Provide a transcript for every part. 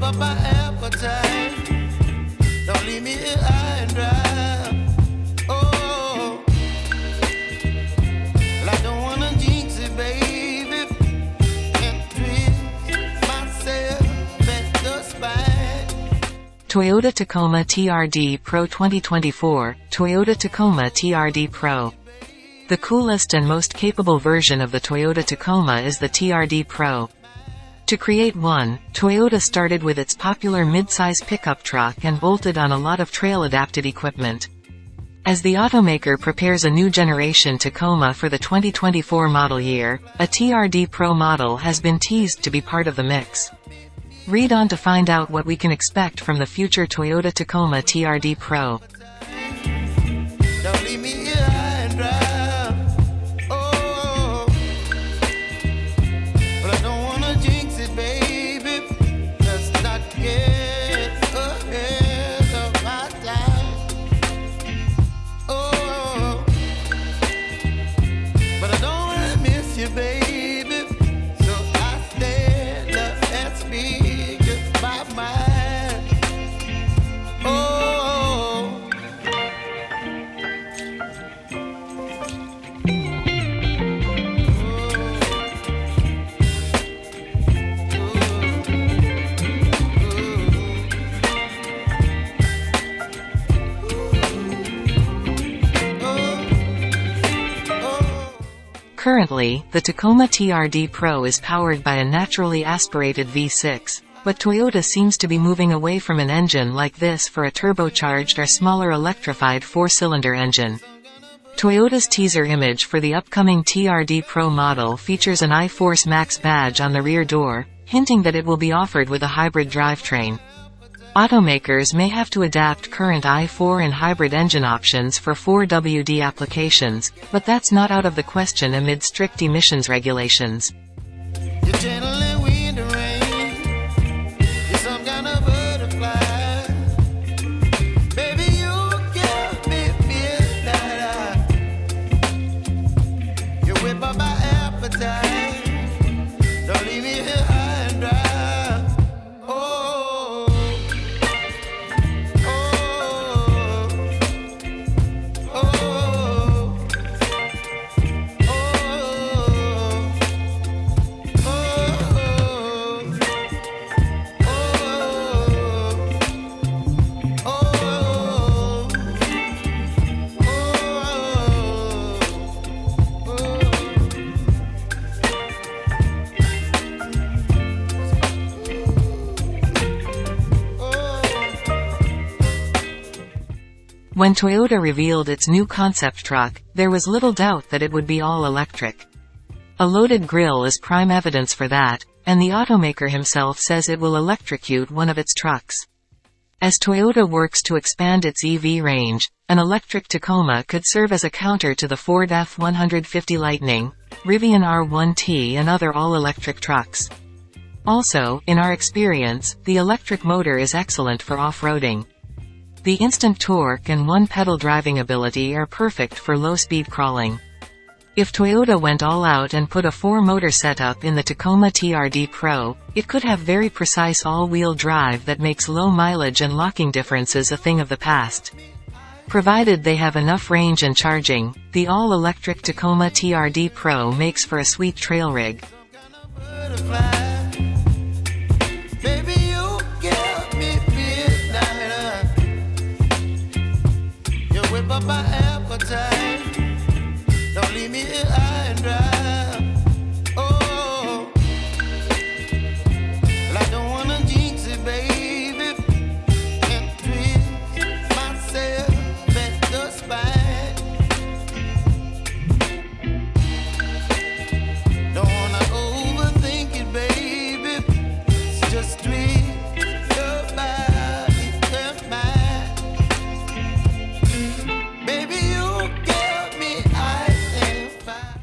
Whip up my appetite. Don't leave me here high and dry. Oh. Toyota Tacoma TRD Pro 2024, Toyota Tacoma TRD Pro. The coolest and most capable version of the Toyota Tacoma is the TRD Pro. To create one, Toyota started with its popular midsize pickup truck and bolted on a lot of trail-adapted equipment. As the automaker prepares a new generation Tacoma for the 2024 model year, a TRD Pro model has been teased to be part of the mix. Read on to find out what we can expect from the future Toyota Tacoma TRD Pro. Currently, the Tacoma TRD Pro is powered by a naturally aspirated V6, but Toyota seems to be moving away from an engine like this for a turbocharged or smaller electrified four-cylinder engine. Toyota's teaser image for the upcoming TRD Pro model features an iForce Max badge on the rear door, hinting that it will be offered with a hybrid drivetrain. Automakers may have to adapt current i4 and hybrid engine options for 4WD applications, but that's not out of the question amid strict emissions regulations. You're channeling wind and When Toyota revealed its new concept truck, there was little doubt that it would be all electric. A loaded grille is prime evidence for that, and the automaker himself says it will electrocute one of its trucks. As Toyota works to expand its EV range, an electric Tacoma could serve as a counter to the Ford F-150 Lightning, Rivian R1T and other all-electric trucks. Also, in our experience, the electric motor is excellent for off-roading. The instant torque and one-pedal driving ability are perfect for low-speed crawling. If Toyota went all out and put a four-motor setup in the Tacoma TRD Pro, it could have very precise all-wheel drive that makes low mileage and locking differences a thing of the past. Provided they have enough range and charging, the all-electric Tacoma TRD Pro makes for a sweet trail rig.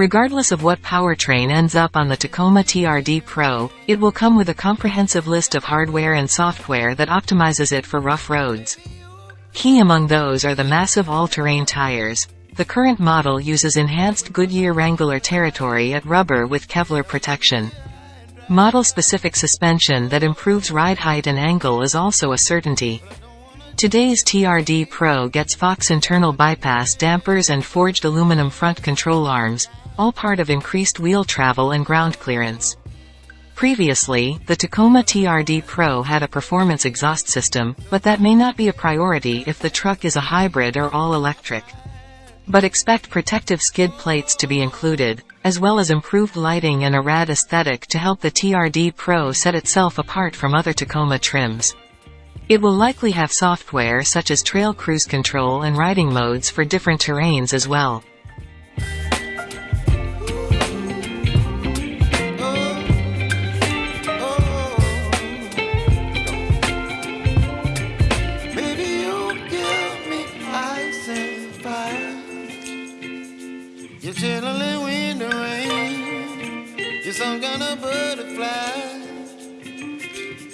Regardless of what powertrain ends up on the Tacoma TRD Pro, it will come with a comprehensive list of hardware and software that optimizes it for rough roads. Key among those are the massive all-terrain tires. The current model uses enhanced Goodyear Wrangler territory A/T rubber with Kevlar protection. Model-specific suspension that improves ride height and angle is also a certainty. Today's TRD Pro gets Fox internal bypass dampers and forged aluminum front control arms, all part of increased wheel travel and ground clearance. Previously, the Tacoma TRD Pro had a performance exhaust system, but that may not be a priority if the truck is a hybrid or all-electric. But expect protective skid plates to be included, as well as improved lighting and a rad aesthetic to help the TRD Pro set itself apart from other Tacoma trims. It will likely have software such as trail cruise control and riding modes for different terrains as well.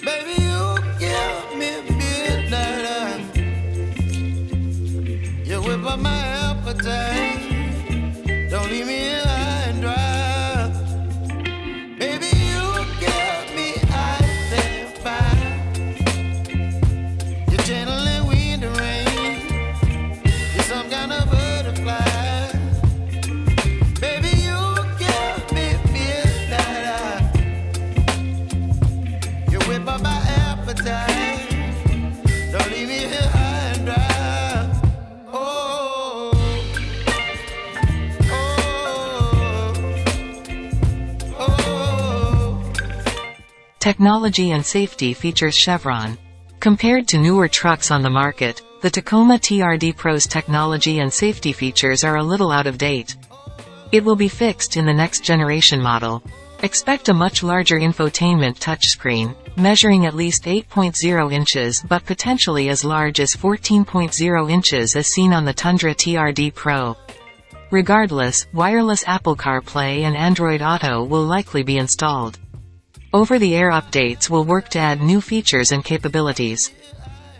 Baby, you give me midnight. You whip up my appetite. Don't leave me Technology and safety features Chevron. Compared to newer trucks on the market, the Tacoma TRD Pro's technology and safety features are a little out of date. It will be fixed in the next generation model. Expect a much larger infotainment touchscreen, measuring at least 8.0 inches but potentially as large as 14.0 inches as seen on the Tundra TRD Pro. Regardless, wireless Apple CarPlay and Android Auto will likely be installed. Over-the-air updates will work to add new features and capabilities.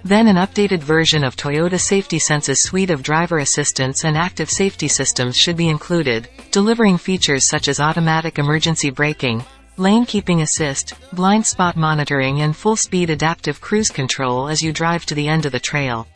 Then an updated version of Toyota Safety Sense's suite of driver assistance and active safety systems should be included, delivering features such as automatic emergency braking, lane keeping assist, blind spot monitoring and full-speed adaptive cruise control as you drive to the end of the trail.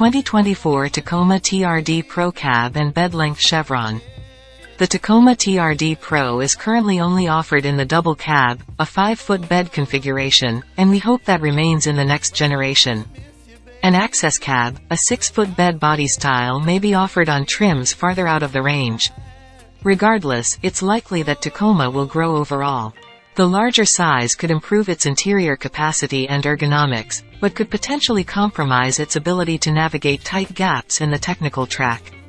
2024 Tacoma TRD Pro Cab and Bed Length Chevron. The Tacoma TRD Pro is currently only offered in the double cab, a 5-foot bed configuration, and we hope that remains in the next generation. An access cab, a 6-foot bed body style may be offered on trims farther out of the range. Regardless, it's likely that Tacoma will grow overall. The larger size could improve its interior capacity and ergonomics, but could potentially compromise its ability to navigate tight gaps in the technical track.